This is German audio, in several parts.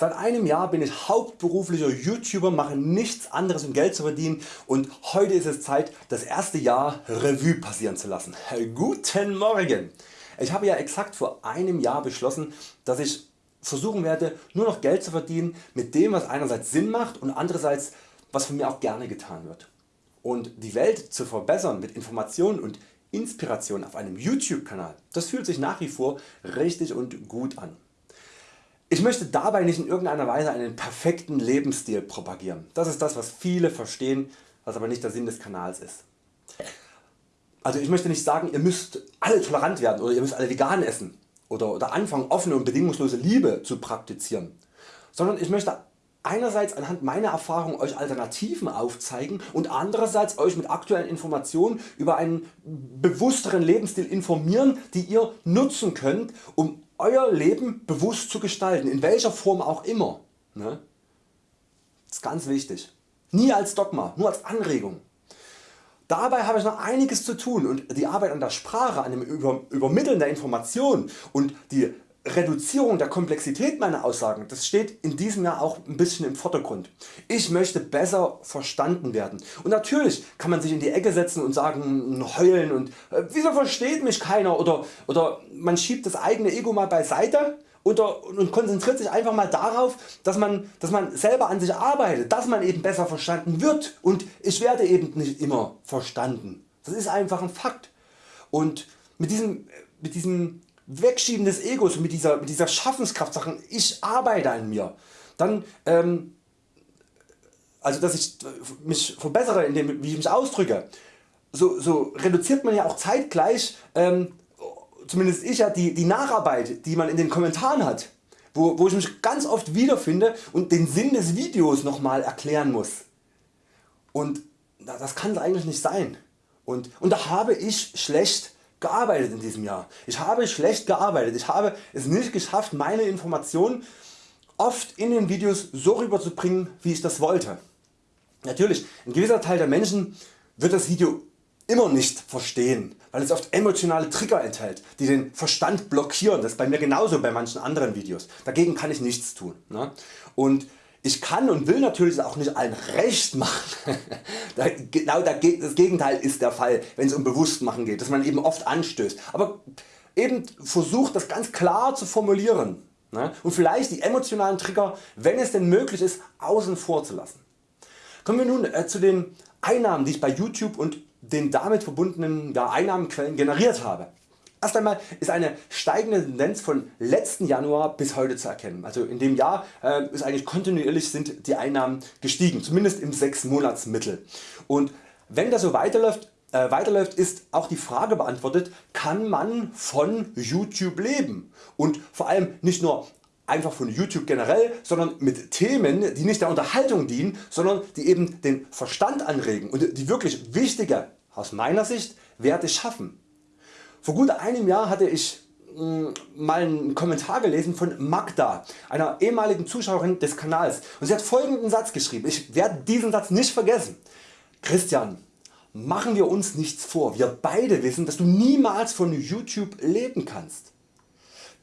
Seit einem Jahr bin ich hauptberuflicher YouTuber, mache nichts anderes um Geld zu verdienen und heute ist es Zeit das erste Jahr Revue passieren zu lassen. Guten Morgen! Ich habe ja exakt vor einem Jahr beschlossen, dass ich versuchen werde nur noch Geld zu verdienen mit dem was einerseits Sinn macht und andererseits was von mir auch gerne getan wird. Und die Welt zu verbessern mit Informationen und Inspiration auf einem YouTube Kanal, das fühlt sich nach wie vor richtig und gut an. Ich möchte dabei nicht in irgendeiner Weise einen perfekten Lebensstil propagieren. Das ist das was viele verstehen, was aber nicht der Sinn des Kanals ist. Also ich möchte nicht sagen ihr müsst alle tolerant werden oder ihr müsst alle vegan essen oder, oder anfangen offene und bedingungslose Liebe zu praktizieren, sondern ich möchte einerseits anhand meiner Erfahrung Euch Alternativen aufzeigen und andererseits Euch mit aktuellen Informationen über einen bewussteren Lebensstil informieren die ihr nutzen könnt um Euer Leben bewusst zu gestalten, in welcher Form auch immer. Ne? Das ist ganz wichtig. Nie als Dogma, nur als Anregung. Dabei habe ich noch einiges zu tun und die Arbeit an der Sprache, an dem Übermitteln der Informationen und die Reduzierung der Komplexität meiner Aussagen das steht in diesem Jahr auch ein bisschen im Vordergrund. Ich möchte besser verstanden werden und natürlich kann man sich in die Ecke setzen und sagen heulen und äh, wieso versteht mich keiner oder, oder man schiebt das eigene Ego mal beiseite oder, und konzentriert sich einfach mal darauf dass man, dass man selber an sich arbeitet, dass man eben besser verstanden wird und ich werde eben nicht immer verstanden. Das ist einfach ein Fakt und mit diesem, mit diesem Wegschieben des Egos mit dieser, mit dieser Schaffenskraft sagen ich arbeite an mir, dann ähm, also dass ich mich verbessere in dem wie ich mich ausdrücke, so, so reduziert man ja auch zeitgleich ähm, zumindest ich ja die, die Nacharbeit die man in den Kommentaren hat, wo, wo ich mich ganz oft wiederfinde und den Sinn des Videos nochmal erklären muss. Und das kann es eigentlich nicht sein. Und, und da habe ich schlecht gearbeitet in diesem Jahr. Ich habe schlecht gearbeitet. Ich habe es nicht geschafft meine Informationen oft in den Videos so rüberzubringen wie ich das wollte. Natürlich ein gewisser Teil der Menschen wird das Video immer nicht verstehen, weil es oft emotionale Trigger enthält, die den Verstand blockieren. Das ist bei mir genauso bei manchen anderen Videos. Dagegen kann ich nichts tun. Ne? Und ich kann und will natürlich auch nicht allen recht machen. genau das Gegenteil ist der Fall wenn es um Bewusstmachen geht, dass man eben oft anstößt. Aber eben versucht das ganz klar zu formulieren ne? und vielleicht die emotionalen Trigger wenn es denn möglich ist außen vor zu lassen. Kommen wir nun äh, zu den Einnahmen die ich bei YouTube und den damit verbundenen Einnahmenquellen generiert habe. Erst einmal ist eine steigende Tendenz von letzten Januar bis heute zu erkennen. Also in dem Jahr äh, ist eigentlich kontinuierlich sind die Einnahmen gestiegen, zumindest im 6 Monatsmittel. Und wenn das so weiterläuft, äh, weiterläuft ist auch die Frage beantwortet, kann man von YouTube leben und vor allem nicht nur einfach von YouTube generell, sondern mit Themen die nicht der Unterhaltung dienen, sondern die eben den Verstand anregen und die wirklich wichtige, aus meiner Sicht, Werte schaffen. Vor gut einem Jahr hatte ich mm, mal einen Kommentar gelesen von Magda, einer ehemaligen Zuschauerin des Kanals und sie hat folgenden Satz geschrieben, ich werde diesen Satz nicht vergessen. Christian, machen wir uns nichts vor, wir beide wissen dass du niemals von YouTube leben kannst.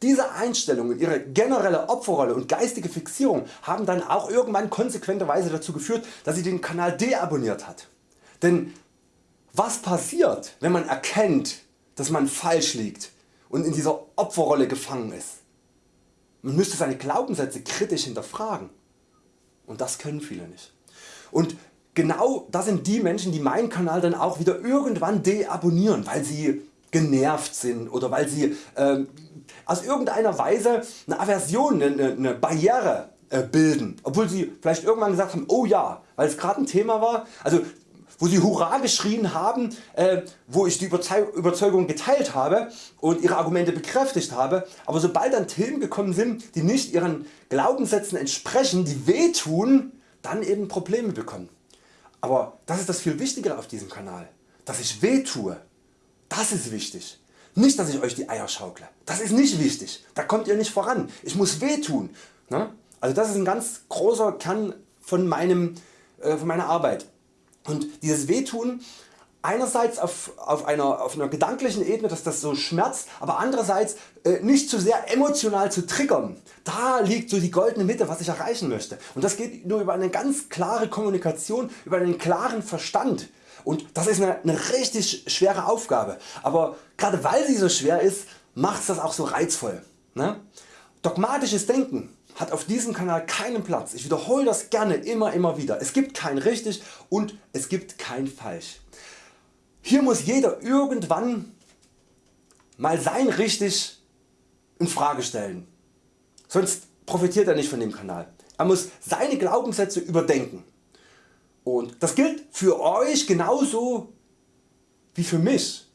Diese Einstellung und ihre generelle Opferrolle und geistige Fixierung haben dann auch irgendwann konsequenterweise dazu geführt dass sie den Kanal deabonniert hat. Denn was passiert wenn man erkennt dass man falsch liegt und in dieser Opferrolle gefangen ist. Man müsste seine Glaubenssätze kritisch hinterfragen und das können viele nicht. Und genau das sind die Menschen die meinen Kanal dann auch wieder irgendwann deabonnieren, weil sie genervt sind oder weil sie äh, aus irgendeiner Weise eine Aversion, eine, eine Barriere äh, bilden, obwohl sie vielleicht irgendwann gesagt haben, oh ja, weil es gerade ein Thema war. Also wo sie Hurra geschrien haben, äh, wo ich die Überzeugung geteilt habe und ihre Argumente bekräftigt habe, aber sobald dann Themen gekommen sind die nicht ihren Glaubenssätzen entsprechen, die wehtun, dann eben Probleme bekommen. Aber das ist das viel Wichtigere auf diesem Kanal, dass ich wehtue, das ist wichtig. Nicht dass ich Euch die Eier schaukle, das ist nicht wichtig, da kommt ihr nicht voran, ich muss wehtun. Ne? Also das ist ein ganz großer Kern von, meinem, äh, von meiner Arbeit. Und dieses Wehtun einerseits auf, auf, einer, auf einer gedanklichen Ebene, dass das so schmerzt, aber andererseits äh, nicht zu sehr emotional zu triggern. Da liegt so die goldene Mitte was ich erreichen möchte und das geht nur über eine ganz klare Kommunikation, über einen klaren Verstand und das ist eine, eine richtig schwere Aufgabe, aber gerade weil sie so schwer ist macht das auch so reizvoll. Ne? Dogmatisches Denken hat auf diesem Kanal keinen Platz. Ich wiederhole das gerne immer immer wieder. Es gibt kein richtig und es gibt kein falsch. Hier muss jeder irgendwann mal sein richtig in Frage stellen. Sonst profitiert er nicht von dem Kanal. Er muss seine Glaubenssätze überdenken. Und das gilt für Euch genauso wie für mich.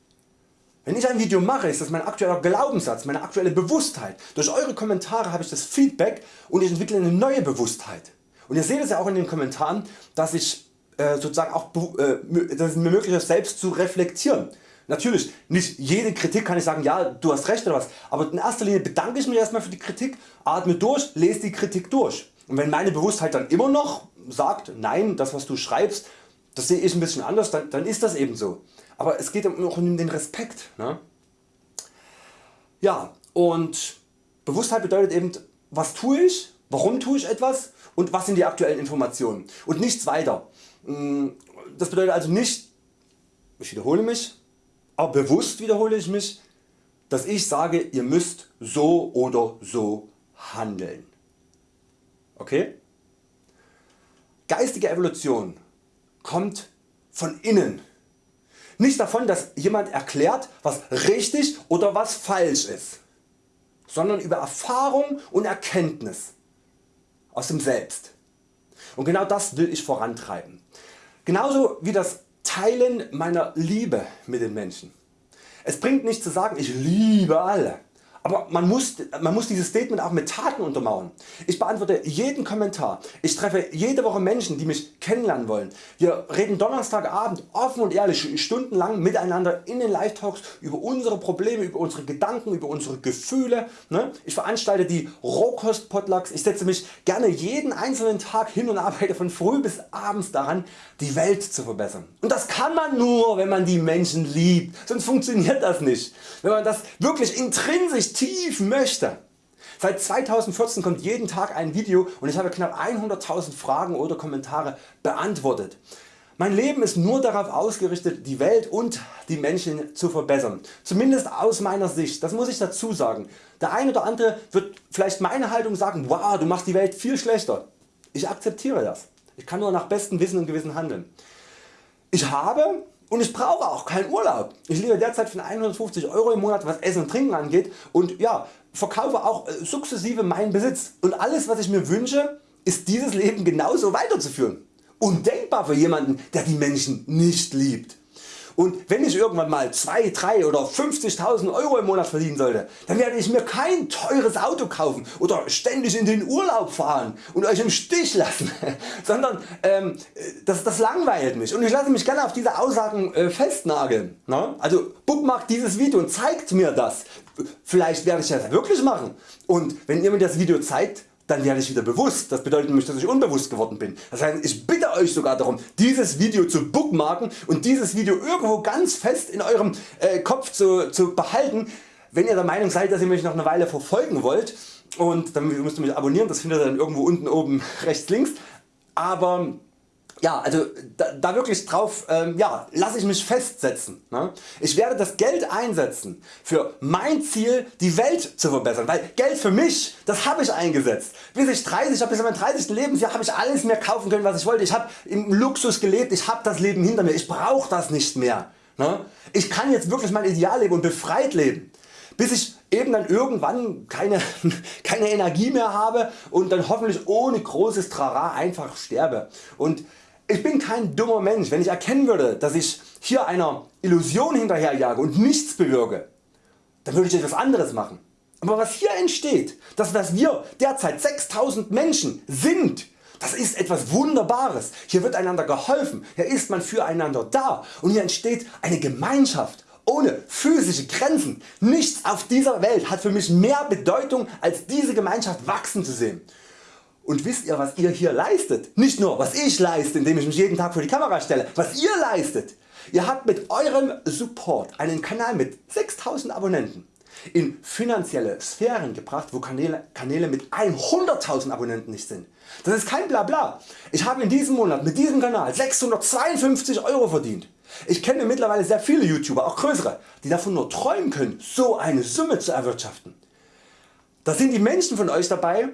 Wenn ich ein Video mache, ist das mein aktueller Glaubenssatz, meine aktuelle Bewusstheit. Durch Eure Kommentare habe ich das Feedback und ich entwickle eine neue Bewusstheit. Und ihr seht es ja auch in den Kommentaren, dass ich äh, sozusagen auch äh, dass es mir möglich ist selbst zu reflektieren. Natürlich nicht jede Kritik kann ich sagen ja du hast recht oder was, aber in erster Linie bedanke ich mich erstmal für die Kritik, atme durch, lese die Kritik durch. Und wenn meine Bewusstheit dann immer noch sagt nein das was du schreibst das sehe ich ein bisschen anders, dann, dann ist das eben so. Aber es geht auch um den Respekt. Ne? Ja und Bewusstheit bedeutet eben was tue ich, warum tue ich etwas und was sind die aktuellen Informationen und nichts weiter. Mm, das bedeutet also nicht, ich wiederhole mich, aber bewusst wiederhole ich mich, dass ich sage ihr müsst so oder so handeln. Okay? Geistige Evolution kommt von innen. Nicht davon dass jemand erklärt was richtig oder was falsch ist, sondern über Erfahrung und Erkenntnis aus dem Selbst. Und genau das will ich vorantreiben. Genauso wie das Teilen meiner Liebe mit den Menschen. Es bringt nicht zu sagen ich liebe alle. Aber man muss, man muss dieses Statement auch mit Taten untermauern. Ich beantworte jeden Kommentar. Ich treffe jede Woche Menschen die mich kennenlernen wollen. Wir reden Donnerstagabend offen und ehrlich stundenlang miteinander in den Live Talks über unsere Probleme, über unsere Gedanken, über unsere Gefühle. Ne? Ich veranstalte die Rohkost Potlucks. Ich setze mich gerne jeden einzelnen Tag hin und arbeite von früh bis abends daran die Welt zu verbessern. Und das kann man nur wenn man die Menschen liebt, sonst funktioniert das nicht. Wenn man das wirklich intrinsisch tief möchte. Seit 2014 kommt jeden Tag ein Video und ich habe knapp 100.000 Fragen oder Kommentare beantwortet. Mein Leben ist nur darauf ausgerichtet die Welt und die Menschen zu verbessern. Zumindest aus meiner Sicht, das muss ich dazu sagen. Der eine oder andere wird vielleicht meine Haltung sagen, wow du machst die Welt viel schlechter. Ich akzeptiere das. Ich kann nur nach bestem Wissen und Gewissen handeln. Ich habe und ich brauche auch keinen Urlaub. Ich lebe derzeit von 150 Euro im Monat was Essen und Trinken angeht und ja, verkaufe auch äh, sukzessive meinen Besitz und alles was ich mir wünsche ist dieses Leben genauso weiterzuführen. Undenkbar für jemanden der die Menschen nicht liebt. Und wenn ich irgendwann mal 2, 3 oder 50.000 Euro im Monat verdienen sollte, dann werde ich mir kein teures Auto kaufen oder ständig in den Urlaub fahren und Euch im Stich lassen, sondern ähm, das, das langweilt mich und ich lasse mich gerne auf diese Aussagen äh, festnageln. Ne? Also bookmarkt dieses Video und zeigt mir das. Vielleicht werde ich das wirklich machen und wenn ihr mir das Video zeigt, dann werde ich wieder bewusst. Das bedeutet nämlich dass ich unbewusst geworden bin. Das heißt ich bitte Euch sogar darum dieses Video zu bookmarken und dieses Video irgendwo ganz fest in Eurem äh, Kopf zu, zu behalten wenn ihr der Meinung seid dass ihr mich noch eine Weile verfolgen wollt und dann müsst ihr mich abonnieren, das findet ihr dann irgendwo unten oben rechts links. Aber ja, also da, da wirklich drauf ähm, ja, lasse ich mich festsetzen. Ne? Ich werde das Geld einsetzen für mein Ziel die Welt zu verbessern, weil Geld für mich das habe ich eingesetzt. Bis ich 30 habe, bis mein 30. Lebensjahr habe ich alles mehr kaufen können was ich wollte. Ich habe im Luxus gelebt, ich habe das Leben hinter mir, ich brauche das nicht mehr. Ne? Ich kann jetzt wirklich mein Ideal leben und befreit leben. Bis ich eben dann irgendwann keine, keine Energie mehr habe und dann hoffentlich ohne großes Trara einfach sterbe. Und ich bin kein dummer Mensch, wenn ich erkennen würde, dass ich hier einer Illusion hinterherjage und nichts bewirke, dann würde ich etwas anderes machen. Aber was hier entsteht, das was wir derzeit 6000 Menschen sind, das ist etwas Wunderbares. Hier wird einander geholfen, hier ist man füreinander da und hier entsteht eine Gemeinschaft ohne physische Grenzen. Nichts auf dieser Welt hat für mich mehr Bedeutung als diese Gemeinschaft wachsen zu sehen. Und wisst ihr was ihr hier leistet? Nicht nur was ich leiste indem ich mich jeden Tag vor die Kamera stelle, was ihr leistet. Ihr habt mit eurem Support einen Kanal mit 6000 Abonnenten in finanzielle Sphären gebracht wo Kanäle, Kanäle mit 100.000 Abonnenten nicht sind. Das ist kein Blabla. Ich habe in diesem Monat mit diesem Kanal 652 Euro verdient. Ich kenne mittlerweile sehr viele YouTuber, auch größere, die davon nur träumen können so eine Summe zu erwirtschaften. Da sind die Menschen von Euch dabei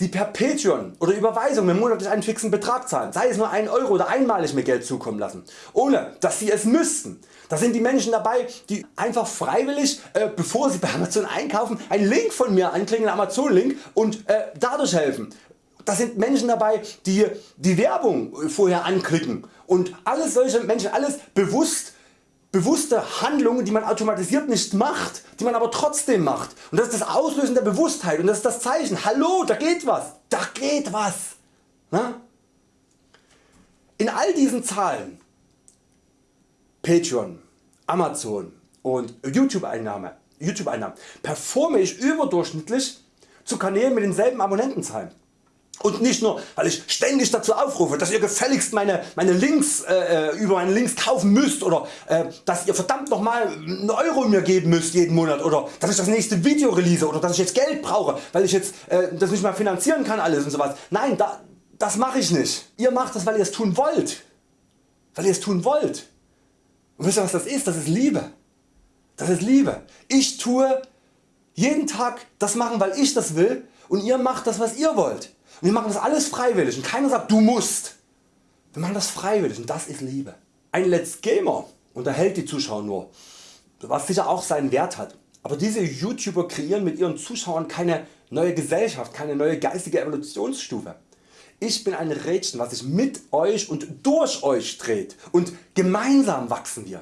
die per Patreon oder Überweisung mir monatlich einen fixen Betrag zahlen, sei es nur 1 Euro oder einmalig mir Geld zukommen lassen, ohne dass sie es müssten. Da sind die Menschen dabei die einfach freiwillig äh, bevor sie bei Amazon einkaufen einen Link von mir anklicken, einen Amazon Link und äh, dadurch helfen. Da sind Menschen dabei die die Werbung vorher anklicken und alles solche Menschen alles bewusst bewusste Handlungen die man automatisiert nicht macht, die man aber trotzdem macht und das ist das Auslösen der Bewusstheit und das ist das Zeichen, hallo da geht was, da geht was. Na? In all diesen Zahlen Patreon, Amazon und YouTube Einnahmen, YouTube Einnahmen performe ich überdurchschnittlich zu Kanälen mit denselben Abonnentenzahlen. Und nicht nur weil ich ständig dazu aufrufe dass ihr gefälligst meine, meine Links äh, äh, über meine Links kaufen müsst oder äh, dass ihr verdammt nochmal einen Euro mir geben müsst jeden Monat oder dass ich das nächste Video release oder dass ich jetzt Geld brauche weil ich jetzt äh, das nicht mehr finanzieren kann alles und sowas. Nein da, das mache ich nicht. Ihr macht das weil ihr es tun wollt. Weil ihr es tun wollt. Und wisst ihr was das ist? Das ist Liebe. Das ist Liebe. Ich tue jeden Tag das machen weil ich das will und ihr macht das was ihr wollt. Und wir machen das alles freiwillig und keiner sagt du musst. Wir machen das freiwillig und das ist Liebe. Ein Let's Gamer unterhält die Zuschauer nur, was sicher auch seinen Wert hat. Aber diese YouTuber kreieren mit ihren Zuschauern keine neue Gesellschaft, keine neue geistige Evolutionsstufe. Ich bin ein Rädchen was sich mit Euch und durch Euch dreht und gemeinsam wachsen wir.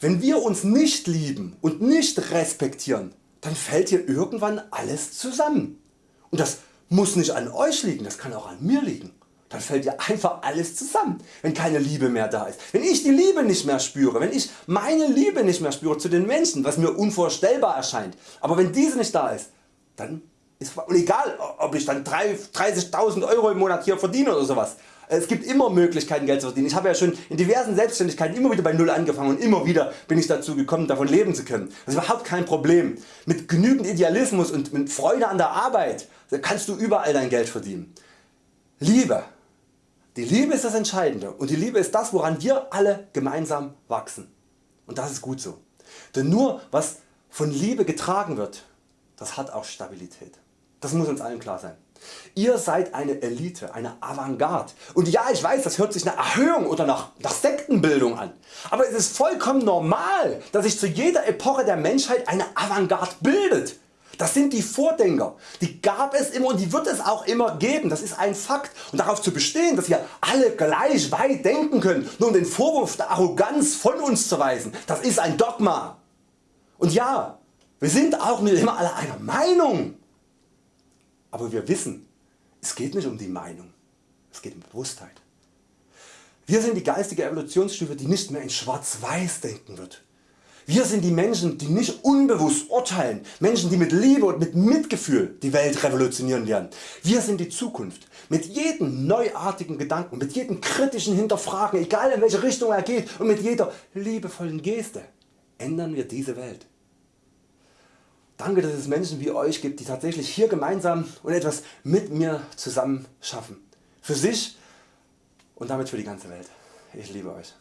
Wenn wir uns nicht lieben und nicht respektieren, dann fällt hier irgendwann alles zusammen. Und das muss nicht an Euch liegen, das kann auch an mir liegen. Dann fällt ja einfach alles zusammen, wenn keine Liebe mehr da ist. Wenn ich die Liebe nicht mehr spüre, wenn ich meine Liebe nicht mehr spüre zu den Menschen, was mir unvorstellbar erscheint, aber wenn diese nicht da ist, dann ist egal ob ich dann 30.000 Euro im Monat hier verdiene oder sowas. Es gibt immer Möglichkeiten Geld zu verdienen. Ich habe ja schon in diversen Selbstständigkeiten immer wieder bei Null angefangen und immer wieder bin ich dazu gekommen davon leben zu können. Das ist überhaupt kein Problem. Mit genügend Idealismus und mit Freude an der Arbeit kannst du überall dein Geld verdienen. Liebe. Die Liebe ist das Entscheidende und die Liebe ist das woran wir alle gemeinsam wachsen. Und das ist gut so. Denn nur was von Liebe getragen wird, das hat auch Stabilität. Das muss uns allen klar sein. Ihr seid eine Elite, eine Avantgarde. Und ja, ich weiß, das hört sich nach Erhöhung oder nach, nach Sektenbildung an. Aber es ist vollkommen normal, dass sich zu jeder Epoche der Menschheit eine Avantgarde bildet. Das sind die Vordenker. Die gab es immer und die wird es auch immer geben. Das ist ein Fakt. Und darauf zu bestehen, dass wir alle gleich weit denken können, nur um den Vorwurf der Arroganz von uns zu weisen, das ist ein Dogma. Und ja, wir sind auch nicht immer alle einer Meinung. Aber wir wissen, es geht nicht um die Meinung, es geht um Bewusstheit. Wir sind die geistige Evolutionsstufe die nicht mehr in schwarz-weiß denken wird. Wir sind die Menschen die nicht unbewusst urteilen, Menschen die mit Liebe und mit Mitgefühl die Welt revolutionieren lernen. Wir sind die Zukunft. Mit jedem neuartigen Gedanken, mit jedem kritischen Hinterfragen, egal in welche Richtung er geht und mit jeder liebevollen Geste ändern wir diese Welt. Danke dass es Menschen wie Euch gibt die tatsächlich hier gemeinsam und etwas mit mir zusammen schaffen. Für sich und damit für die ganze Welt. Ich liebe Euch.